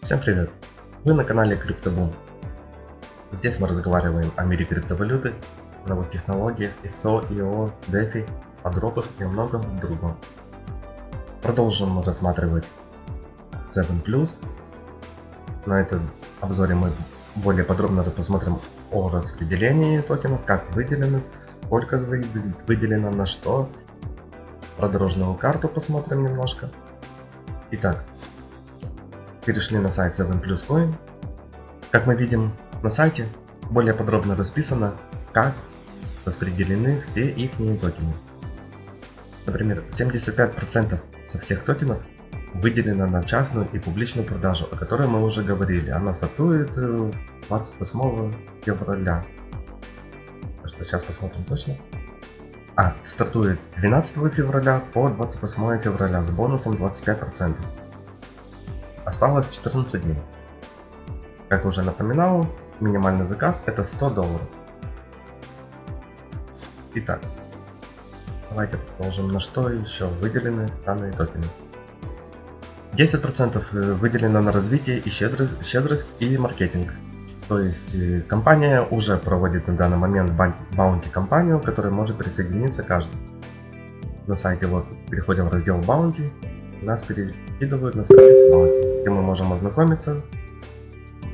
Всем привет! Вы на канале CryptoBoom. Здесь мы разговариваем о мире криптовалюты, новых технологиях, ISO, IO, DeFi, о дропах и многом другом. Продолжим рассматривать 7+. На этом обзоре мы более подробно посмотрим о распределении токенов, как выделено, сколько выделено, на что. Про дорожную карту посмотрим немножко. Итак, перешли на сайт 7 Plus. Как мы видим на сайте, более подробно расписано, как распределены все их токены. Например, 75% со всех токенов выделено на частную и публичную продажу, о которой мы уже говорили. Она стартует 28 э, февраля. Просто сейчас посмотрим точно. А, стартует 12 февраля по 28 февраля с бонусом 25%. Осталось 14 дней. Как уже напоминал, минимальный заказ это 100 долларов. Итак, давайте продолжим. На что еще выделены данные токены? 10% э, выделено на развитие и щедрость, щедрость и маркетинг. То есть э, компания уже проводит на данный момент баунти компанию, к которой может присоединиться каждый. На сайте вот переходим в раздел баунти нас перекидывают на сервис Bounty, где мы можем ознакомиться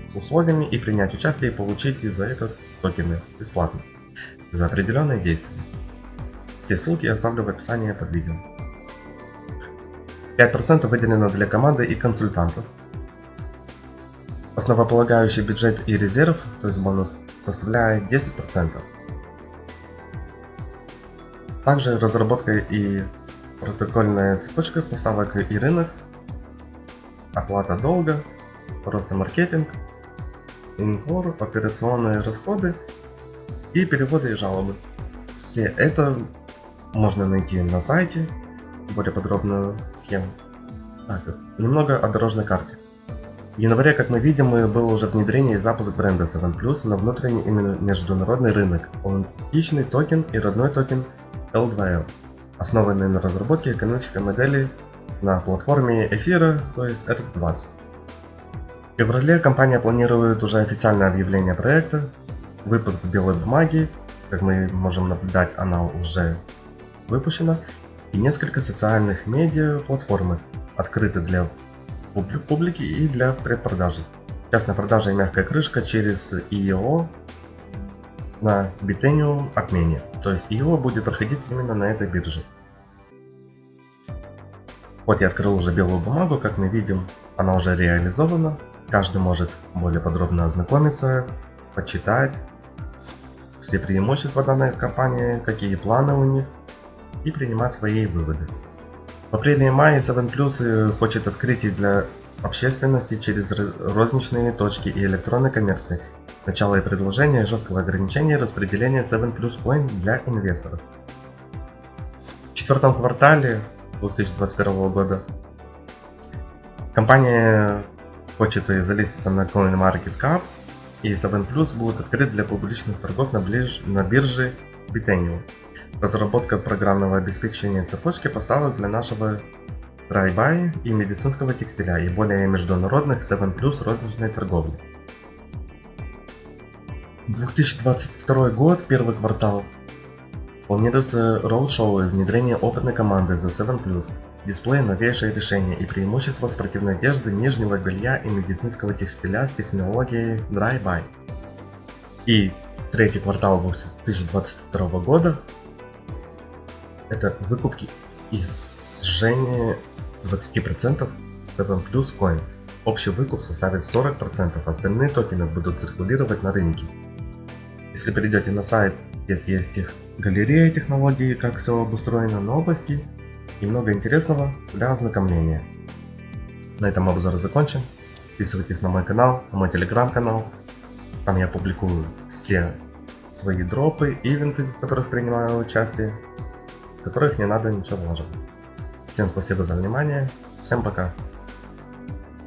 с условиями и принять участие и получить за это токены бесплатно за определенные действия. Все ссылки я оставлю в описании под видео. 5% выделено для команды и консультантов. Основополагающий бюджет и резерв, то есть бонус, составляет 10%. Также разработка и протокольная цепочка поставок и рынок, оплата долга, просто маркетинг, инкор, операционные расходы и переводы и жалобы. Все это можно найти на сайте, более подробную схему. Так, немного о дорожной карте. В январе, как мы видим, было уже внедрение и запуск бренда 7+, на внутренний и международный рынок, аутентичный токен и родной токен L2L основанные на разработке экономической модели на платформе эфира, то есть ERC20. В феврале компания планирует уже официальное объявление проекта, выпуск белой бумаги, как мы можем наблюдать, она уже выпущена, и несколько социальных медиа платформы, открыты для публики и для предпродажи. Частная продажа и мягкая крышка через IEO на Bitenium обмене. То есть его будет проходить именно на этой бирже. Вот я открыл уже белую бумагу, как мы видим, она уже реализована. Каждый может более подробно ознакомиться, почитать все преимущества данной компании, какие планы у них и принимать свои выводы. В апреле и мае 7 Plus хочет открыть для общественности через розничные точки и электронной коммерции Начало и предложение жесткого ограничения распределения 7 Plus Coin для инвесторов. В четвертом квартале 2021 года компания хочет залиститься на CoinMarketCap и 7 Plus будет открыт для публичных торгов на, ближ... на бирже Bitenium. Разработка программного обеспечения цепочки поставок для нашего Dry-Buy и медицинского текстиля и более международных 7 Plus розничной торговли. 2022 год, первый квартал. Планируется роуд-шоу и внедрение опытной команды за 7+, дисплей новейшие решения и преимущества спортивной одежды, нижнего белья и медицинского текстиля с технологией Dry-Buy. И третий квартал 2022 года это выкупки и сжение 20% 7 Plus Coin. Общий выкуп составит 40%, остальные токены будут циркулировать на рынке. Если перейдете на сайт, здесь есть их галерея технологий, как все обустроено, новости и много интересного для ознакомления. На этом обзор закончен. Подписывайтесь на мой канал, на мой телеграм-канал. Там я публикую все свои дропы, ивенты, в которых принимаю участие, в которых не надо ничего вложить. Всем спасибо за внимание, всем пока.